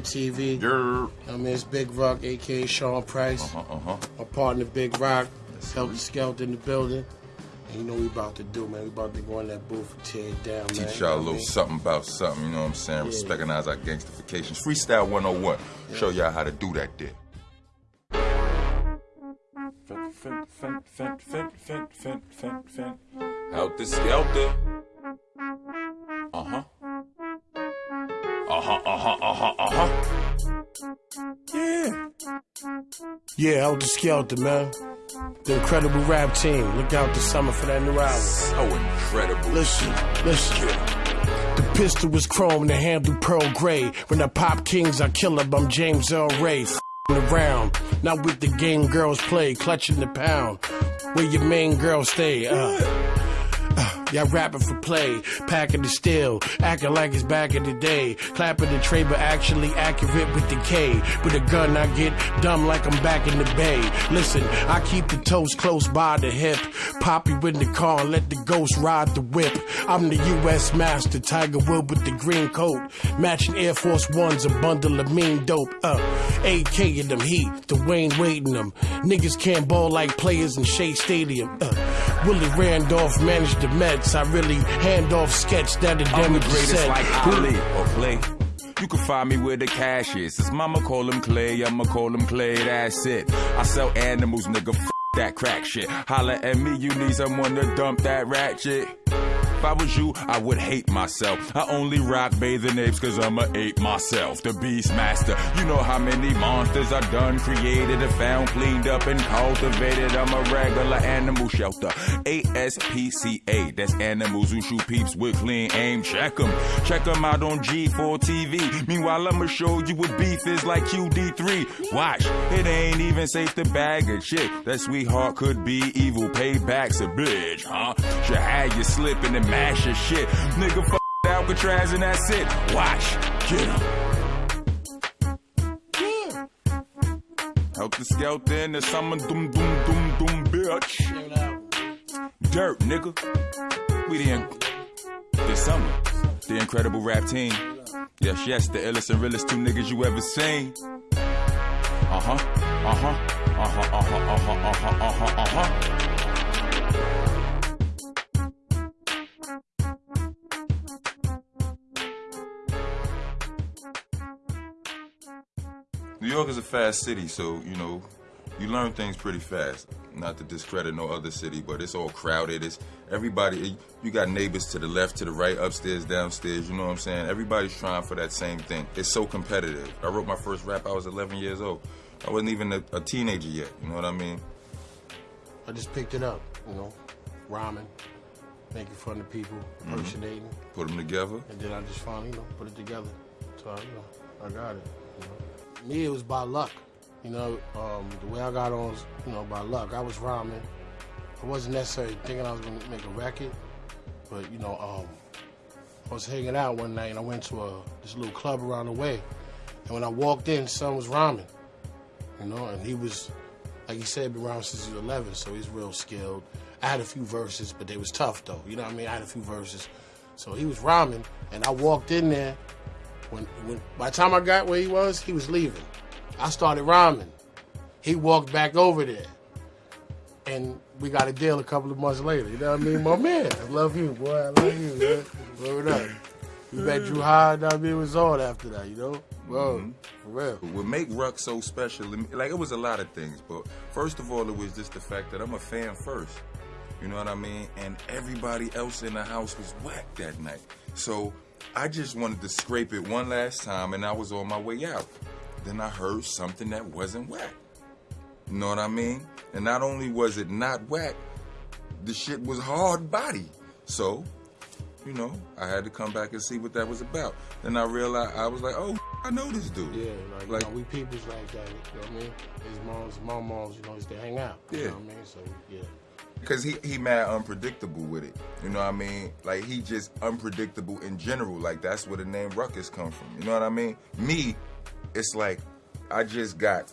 TV. Yer. I mean, it's Big Rock, aka Sean Price. Uh-huh, uh-huh. My partner, Big Rock, Yes, Helter sir. Skelter in the building. And you know what we about to do, man. We about to go in that booth and tear it down, man. Teach You y'all a know what I little mean? something about something, you know what I'm saying? Yeah. Recognize our gangstifications. Freestyle 101. Show y'all how to do that there. Out the skelter. Uh huh, uh huh, uh huh, uh huh. Yeah. Yeah, Heltah Skeltah, man. The incredible rap team. Look out this summer for that new album. So incredible. Listen, listen. The pistol was chrome, the handle pearl gray. When I pop kings, I kill up. I'm James Earl Ray. F***ing around, not with the game girls play, clutching the pound. Where your main girl stay? Uh. Y'all rapping for play, packing the steel, acting like it's back in the day. Clapping the tray, but actually accurate with the K. With a gun, I get dumb like I'm back in the bay. Listen, I keep the toes close by the hip. Pop you in the car and let the ghost ride the whip. I'm the U.S. master, Tiger Wood with the green coat. Matching Air Force Ones, a bundle of mean dope. Uh, AK in them heat, the Wayne waiting them. Niggas can't ball like players in Shea Stadium. Uh, Willie Randolph managed the Mets. I really hand off sketch that the damage greatest like Ali or Clay. You can find me where the cash is. His mama call him Clay, I'ma call him Clay, that's it. I sell animals, nigga, f that crack shit. Holla at me, you need someone to dump that ratchet. If I was you, I would hate myself. I only rock bathing apes cause I'm a ape myself. The beast master. You know how many monsters I done created and found, cleaned up and cultivated. I'm a regular animal shelter. ASPCA. That's animals who shoot peeps with clean aim. Check them. Check them out on G4 TV. Meanwhile, I'ma show you what beef is like QD3. Watch. It ain't even safe to bag a chick. That sweetheart could be evil. Payback's a bitch, huh? Should have you slipping and mash your shit. Nigga, fuck Alcatraz and that's it. Watch. Get him. Help the skeleton and summon doom doom doom doom bitch. Dirt, nigga. We the in- this summer. The incredible rap team. Yes, yes, the illest and realest two niggas you ever seen. Uh huh. Uh huh. Uh huh. Uh huh. Uh huh. Uh huh. Uh huh. Uh New York is a fast city, so you know, you learn things pretty fast. Not to discredit no other city, but it's all crowded. It's everybody. You got neighbors to the left, to the right, upstairs, downstairs. You know what I'm saying? Everybody's trying for that same thing. It's so competitive. I wrote my first rap. I was 11 years old. I wasn't even a, a teenager yet. You know what I mean? I just picked it up, you know, rhyming, making fun of people, Mm-hmm. Put them together. and then I just finally, you know, put it together. So, I, you know, I got it. Me, it was by luck. You know, um, the way I got on was, you know, by luck. I was rhyming. I wasn't necessarily thinking I was going to make a record, but, you know, um, I was hanging out one night and I went to a, this little club around the way. And when I walked in, son was rhyming, you know, and he was, like he said, been rhyming since he was 11, so he's real skilled. I had a few verses, but they was tough though. You know what I mean? I had a few verses, so he was rhyming, and I walked in there. When, when by the time I got where he was, he was leaving. I started rhyming. He walked back over there, and we got a deal a couple of months later. You know what I mean? My man, I love you, boy. I love you, man. Word up. We met Drew High. I mean, it was on after that. You know? Whoa, mm-hmm. for real. What make Ruck so special, like it was a lot of things, but first of all, it was just the fact that I'm a fan first. You know what I mean? And everybody else in the house was whack that night. So I just wanted to scrape it one last time, and I was on my way out. Then I heard something that wasn't whack. You know what I mean? And not only was it not whack, the shit was hard body. So, you know, I had to come back and see what that was about. Then I realized I was like, oh, I know this dude. Yeah, like, Like- you know, we peoples like that. You know what I mean? His moms, my moms, you know, used to hang out. You Yeah. know what I mean? So yeah. Cause he he mad unpredictable with it. You know what I mean? Like he just unpredictable in general. Like that's where the name Ruckus come from. You know what I mean? Me, it's like I just got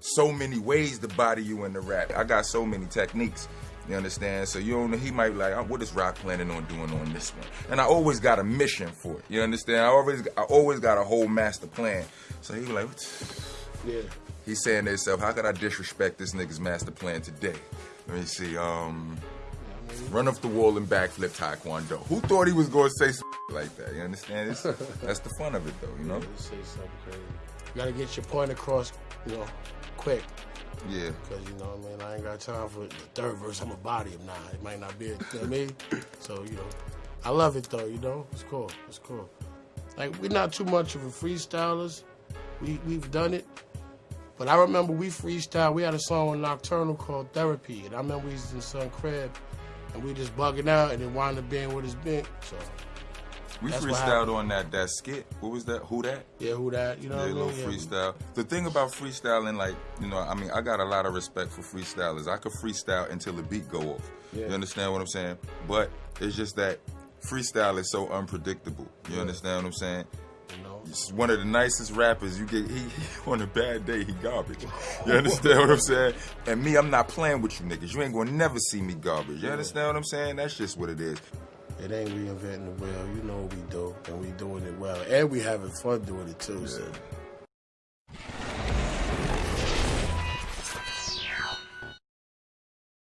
so many ways to body you in the rap. I got so many techniques. You understand? So you don't know, he might be like, oh, what is Rock planning on doing on this one? And I always got a mission for it. You understand? I always, I always got a whole master plan. So he was like, Yeah. he's saying to himself, how could I disrespect this nigga's master plan today? Let me see. Um, run off the wall and backflip taekwondo. Who thought he was going to say something like that? You understand? It's, that's the fun of it, though. You know? You say something crazy. You gotta get your point across, you know, quick. Yeah. Cause you know what I mean, I ain't got time for the third verse. I'm a body him now. It might not be, it, you know I mean? So you know, I love it though. You know, it's cool. It's cool. Like we're not too much of a freestylers. We we've done it, but I remember we freestyle. We had a song on Nocturnal called Therapy, and I remember we was in Sun Crib, and we just bugging out, and it wound up being what it's been. So We freestyled on that that skit. What was that? Who that? yeah, who that? You know, Yeah, what I little mean? Yeah, freestyle. The thing about freestyling, like you know, I mean, I got a lot of respect for freestylers. I could freestyle until the beat go off. Yeah. You understand what I'm saying? But it's just that freestyle is so unpredictable. You understand what I'm saying? You know, He's one of the nicest rappers. You get he, he on a bad day, he garbage. You understand what I'm saying? And me, I'm not playing with you niggas. You ain't gonna never see me garbage. You understand what I'm saying? That's just what it is. It ain't reinventing the wheel. You know what we do, and we doing it well, and we having fun doing it too. So